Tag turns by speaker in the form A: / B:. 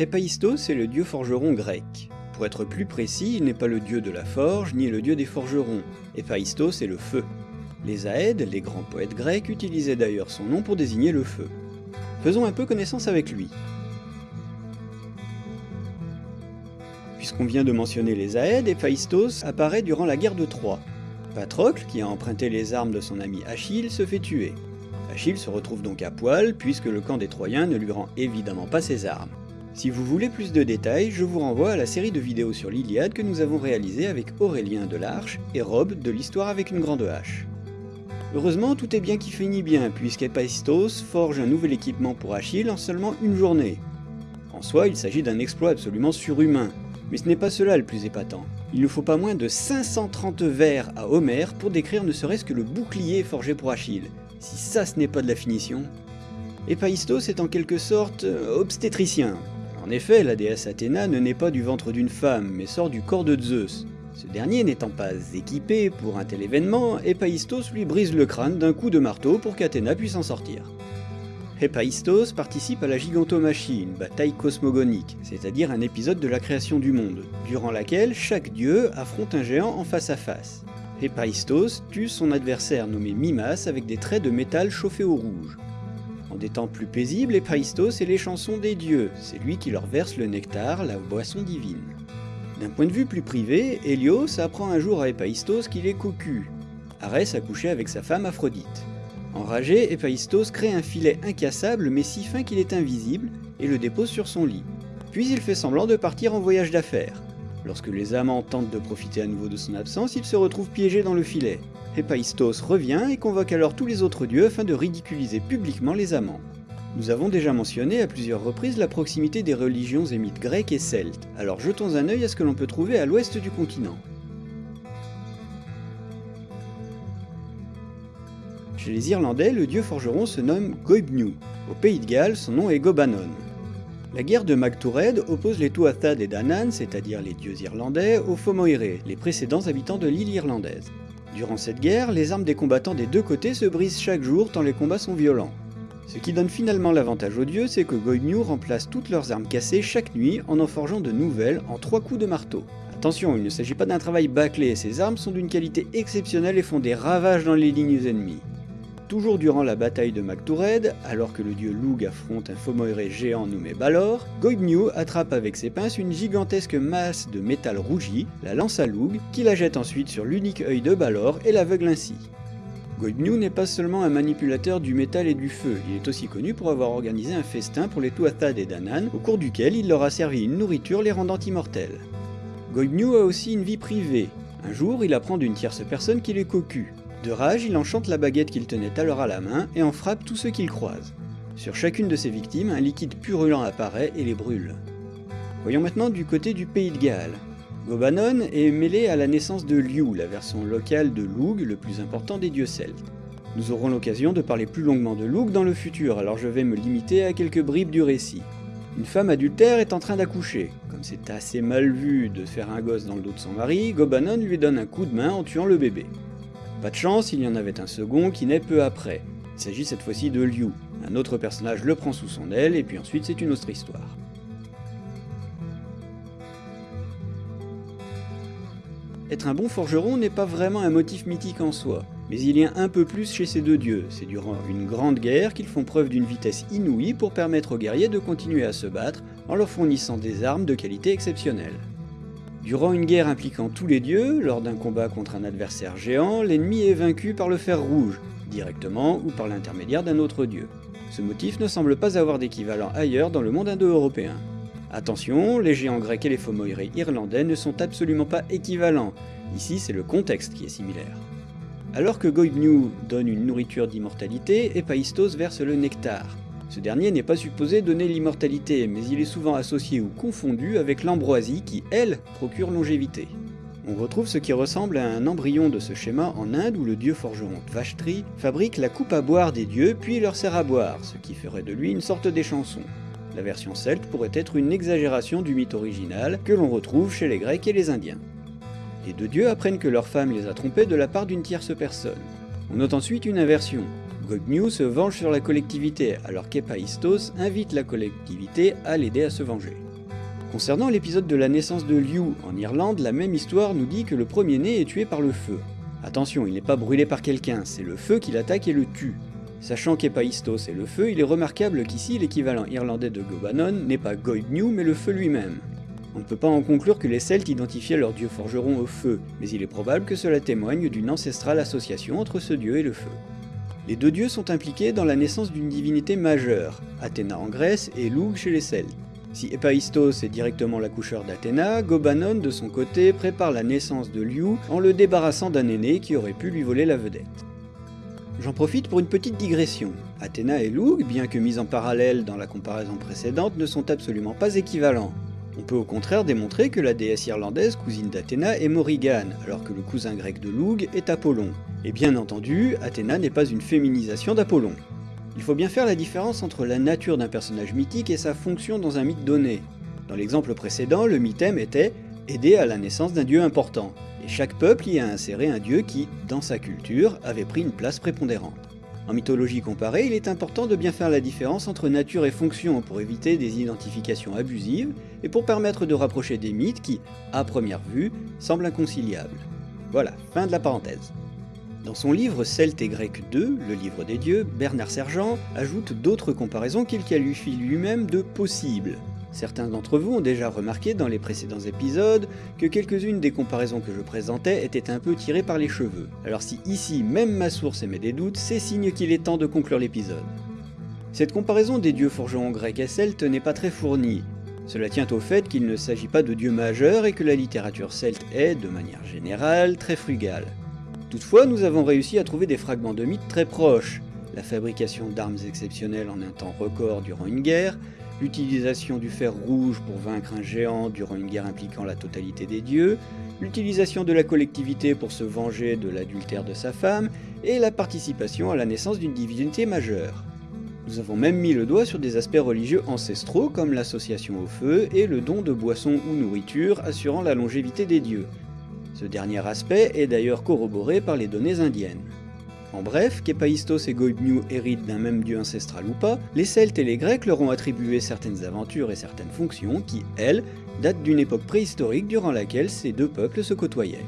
A: Héphaïstos est le dieu forgeron grec. Pour être plus précis, il n'est pas le dieu de la forge, ni le dieu des forgerons. Héphaïstos est le feu. Les Aèdes, les grands poètes grecs, utilisaient d'ailleurs son nom pour désigner le feu. Faisons un peu connaissance avec lui. Puisqu'on vient de mentionner les Aèdes, Héphaïstos apparaît durant la guerre de Troie. Patrocle, qui a emprunté les armes de son ami Achille, se fait tuer. Achille se retrouve donc à poil, puisque le camp des Troyens ne lui rend évidemment pas ses armes. Si vous voulez plus de détails, je vous renvoie à la série de vidéos sur l'Iliade que nous avons réalisée avec Aurélien de l'Arche et Rob de l'Histoire avec une grande hache. Heureusement, tout est bien qui finit bien, puisqu'Héphaïstos forge un nouvel équipement pour Achille en seulement une journée. En soi, il s'agit d'un exploit absolument surhumain, mais ce n'est pas cela le plus épatant. Il ne faut pas moins de 530 vers à Homère pour décrire ne serait-ce que le bouclier forgé pour Achille. Si ça ce n'est pas de la finition. Héphaïstos est en quelque sorte euh, obstétricien. En effet, la déesse Athéna ne naît pas du ventre d'une femme, mais sort du corps de Zeus. Ce dernier n'étant pas équipé pour un tel événement, Héphaïstos lui brise le crâne d'un coup de marteau pour qu'Athéna puisse en sortir. Héphaïstos participe à la gigantomachie, une bataille cosmogonique, c'est-à-dire un épisode de la création du monde, durant laquelle chaque dieu affronte un géant en face à face. Héphaïstos tue son adversaire nommé Mimas avec des traits de métal chauffés au rouge. En des temps plus paisibles, Héphaïstos est les chansons des dieux, c'est lui qui leur verse le nectar, la boisson divine. D'un point de vue plus privé, Hélios apprend un jour à Héphaïstos qu'il est cocu. Arès a couché avec sa femme Aphrodite. Enragé, Héphaïstos crée un filet incassable mais si fin qu'il est invisible et le dépose sur son lit. Puis il fait semblant de partir en voyage d'affaires. Lorsque les amants tentent de profiter à nouveau de son absence, il se retrouve piégé dans le filet. Héphaïstos revient et convoque alors tous les autres dieux afin de ridiculiser publiquement les amants. Nous avons déjà mentionné à plusieurs reprises la proximité des religions et mythes grecs et celtes, alors jetons un œil à ce que l'on peut trouver à l'ouest du continent. Chez les Irlandais, le dieu forgeron se nomme Goibniu. Au pays de Galles, son nom est Gobanon. La guerre de Magtoured oppose les Tuathad et Danann, c'est-à-dire les dieux irlandais, aux Fomoire, les précédents habitants de l'île irlandaise. Durant cette guerre, les armes des combattants des deux côtés se brisent chaque jour tant les combats sont violents. Ce qui donne finalement l'avantage aux dieux, c'est que Goibniu remplace toutes leurs armes cassées chaque nuit en en forgeant de nouvelles en trois coups de marteau. Attention, il ne s'agit pas d'un travail bâclé, ces armes sont d'une qualité exceptionnelle et font des ravages dans les lignes ennemies. Toujours durant la bataille de Magtoured, alors que le dieu Lug affronte un Fomoiré géant nommé Balor, Goibniu attrape avec ses pinces une gigantesque masse de métal rougi, la lance à Lug, qui la jette ensuite sur l'unique œil de Balor et l'aveugle ainsi. Goibniu n'est pas seulement un manipulateur du métal et du feu, il est aussi connu pour avoir organisé un festin pour les Tuathad et Danann, au cours duquel il leur a servi une nourriture les rendant immortels. Goibniu a aussi une vie privée. Un jour, il apprend d'une tierce personne qu'il est cocu, de rage, il enchante la baguette qu'il tenait alors à la main et en frappe tous ceux qu'il croise. Sur chacune de ses victimes, un liquide purulent apparaît et les brûle. Voyons maintenant du côté du pays de Galles. Gobanon est mêlé à la naissance de Liu, la version locale de Lug, le plus important des dieux celtes. Nous aurons l'occasion de parler plus longuement de Lug dans le futur, alors je vais me limiter à quelques bribes du récit. Une femme adultère est en train d'accoucher. Comme c'est assez mal vu de faire un gosse dans le dos de son mari, Gobanon lui donne un coup de main en tuant le bébé. Pas de chance, il y en avait un second qui naît peu après. Il s'agit cette fois-ci de Liu. Un autre personnage le prend sous son aile, et puis ensuite c'est une autre histoire. Être un bon forgeron n'est pas vraiment un motif mythique en soi, mais il y a un peu plus chez ces deux dieux. C'est durant une grande guerre qu'ils font preuve d'une vitesse inouïe pour permettre aux guerriers de continuer à se battre en leur fournissant des armes de qualité exceptionnelle. Durant une guerre impliquant tous les dieux, lors d'un combat contre un adversaire géant, l'ennemi est vaincu par le fer rouge, directement ou par l'intermédiaire d'un autre dieu. Ce motif ne semble pas avoir d'équivalent ailleurs dans le monde indo-européen. Attention, les géants grecs et les Fomoirés irlandais ne sont absolument pas équivalents, ici c'est le contexte qui est similaire. Alors que Goibniu donne une nourriture d'immortalité, Héphaïstos verse le nectar, ce dernier n'est pas supposé donner l'immortalité, mais il est souvent associé ou confondu avec l'ambroisie qui, elle, procure longévité. On retrouve ce qui ressemble à un embryon de ce schéma en Inde où le dieu forgeron Tvashtri fabrique la coupe à boire des dieux puis leur sert à boire, ce qui ferait de lui une sorte d'échanson. La version celte pourrait être une exagération du mythe original que l'on retrouve chez les Grecs et les Indiens. Les deux dieux apprennent que leur femme les a trompés de la part d'une tierce personne. On note ensuite une inversion. Goibniu se venge sur la collectivité, alors qu'Héphaïstos invite la collectivité à l'aider à se venger. Concernant l'épisode de la naissance de Liu en Irlande, la même histoire nous dit que le premier-né est tué par le feu. Attention, il n'est pas brûlé par quelqu'un, c'est le feu qui l'attaque et le tue. Sachant qu'Epaistos est le feu, il est remarquable qu'ici l'équivalent irlandais de Gobanon n'est pas Goibniu mais le feu lui-même. On ne peut pas en conclure que les Celtes identifiaient leur dieu forgeron au feu, mais il est probable que cela témoigne d'une ancestrale association entre ce dieu et le feu. Les deux dieux sont impliqués dans la naissance d'une divinité majeure, Athéna en Grèce et Lug chez les Celtes. Si Héphaïstos est directement l'accoucheur d'Athéna, Gobanon de son côté prépare la naissance de Liu en le débarrassant d'un aîné qui aurait pu lui voler la vedette. J'en profite pour une petite digression. Athéna et Lug, bien que mis en parallèle dans la comparaison précédente, ne sont absolument pas équivalents. On peut au contraire démontrer que la déesse irlandaise cousine d'Athéna est Morrigan, alors que le cousin grec de Lug est Apollon. Et bien entendu, Athéna n'est pas une féminisation d'Apollon. Il faut bien faire la différence entre la nature d'un personnage mythique et sa fonction dans un mythe donné. Dans l'exemple précédent, le mythème était aider à la naissance d'un dieu important, et chaque peuple y a inséré un dieu qui, dans sa culture, avait pris une place prépondérante. En mythologie comparée, il est important de bien faire la différence entre nature et fonction pour éviter des identifications abusives et pour permettre de rapprocher des mythes qui, à première vue, semblent inconciliables. Voilà, fin de la parenthèse. Dans son livre Celte et Grec 2, le livre des dieux, Bernard Sergent ajoute d'autres comparaisons qu'il qualifie lui-même de possibles, Certains d'entre vous ont déjà remarqué dans les précédents épisodes que quelques-unes des comparaisons que je présentais étaient un peu tirées par les cheveux. Alors si ici même ma source émet des doutes, c'est signe qu'il est temps de conclure l'épisode. Cette comparaison des dieux forgerons grecs et celtes n'est pas très fournie. Cela tient au fait qu'il ne s'agit pas de dieux majeurs et que la littérature celte est, de manière générale, très frugale. Toutefois, nous avons réussi à trouver des fragments de mythes très proches, la fabrication d'armes exceptionnelles en un temps record durant une guerre, l'utilisation du fer rouge pour vaincre un géant durant une guerre impliquant la totalité des dieux, l'utilisation de la collectivité pour se venger de l'adultère de sa femme, et la participation à la naissance d'une divinité majeure. Nous avons même mis le doigt sur des aspects religieux ancestraux comme l'association au feu et le don de boissons ou nourriture assurant la longévité des dieux. Ce dernier aspect est d'ailleurs corroboré par les données indiennes. En bref, qu'Héphaïstos et Goibniu héritent d'un même dieu ancestral ou pas, les Celtes et les Grecs leur ont attribué certaines aventures et certaines fonctions qui, elles, datent d'une époque préhistorique durant laquelle ces deux peuples se côtoyaient.